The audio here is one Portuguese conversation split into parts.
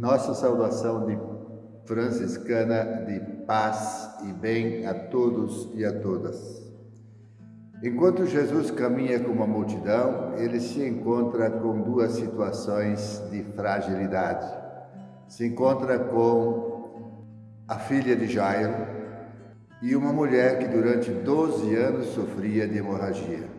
Nossa saudação de franciscana de paz e bem a todos e a todas. Enquanto Jesus caminha com uma multidão, ele se encontra com duas situações de fragilidade. Se encontra com a filha de Jairo e uma mulher que durante 12 anos sofria de hemorragia.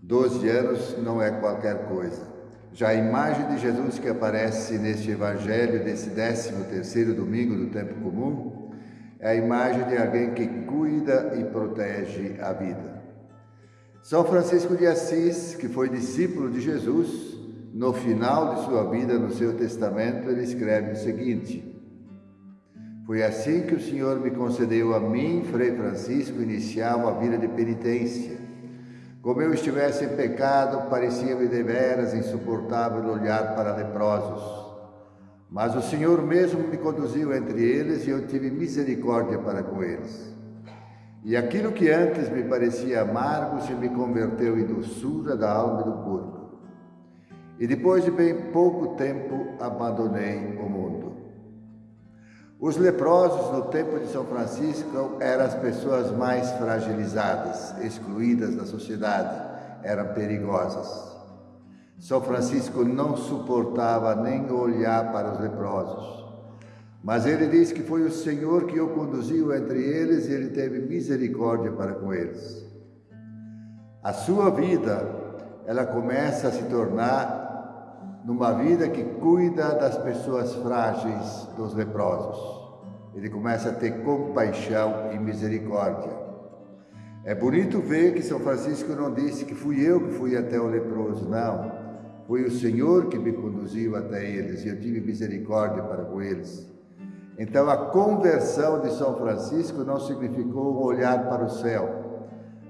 12 anos não é qualquer coisa. Já a imagem de Jesus que aparece neste evangelho desse 13 terceiro domingo do tempo comum é a imagem de alguém que cuida e protege a vida. São Francisco de Assis, que foi discípulo de Jesus, no final de sua vida, no seu testamento, ele escreve o seguinte: Foi assim que o Senhor me concedeu a mim, Frei Francisco, iniciar uma vida de penitência como eu estivesse em pecado, parecia-me deveras insuportável olhar para leprosos. Mas o Senhor mesmo me conduziu entre eles e eu tive misericórdia para com eles. E aquilo que antes me parecia amargo se me converteu em doçura da alma e do corpo. E depois de bem pouco tempo abandonei o mundo. Os leprosos no tempo de São Francisco eram as pessoas mais fragilizadas, excluídas da sociedade, eram perigosas. São Francisco não suportava nem olhar para os leprosos. Mas ele diz que foi o Senhor que o conduziu entre eles e ele teve misericórdia para com eles. A sua vida, ela começa a se tornar numa vida que cuida das pessoas frágeis, dos leprosos. Ele começa a ter compaixão e misericórdia. É bonito ver que São Francisco não disse que fui eu que fui até o leproso, não. Foi o Senhor que me conduziu até eles e eu tive misericórdia para com eles. Então a conversão de São Francisco não significou um olhar para o céu,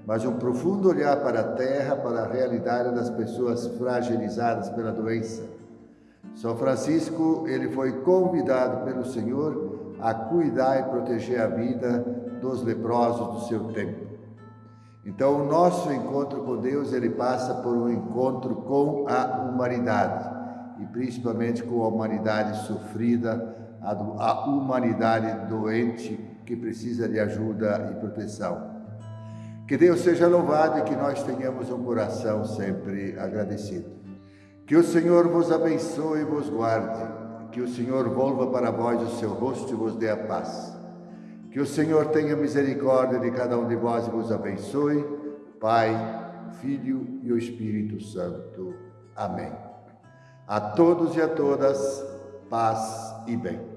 mas um profundo olhar para a terra, para a realidade das pessoas fragilizadas pela doença. São Francisco, ele foi convidado pelo Senhor a cuidar e proteger a vida dos leprosos do seu tempo. Então, o nosso encontro com Deus, ele passa por um encontro com a humanidade, e principalmente com a humanidade sofrida, a humanidade doente que precisa de ajuda e proteção. Que Deus seja louvado e que nós tenhamos um coração sempre agradecido. Que o Senhor vos abençoe e vos guarde. Que o Senhor volva para vós o seu rosto e vos dê a paz. Que o Senhor tenha misericórdia de cada um de vós e vos abençoe. Pai, Filho e o Espírito Santo. Amém. A todos e a todas, paz e bem.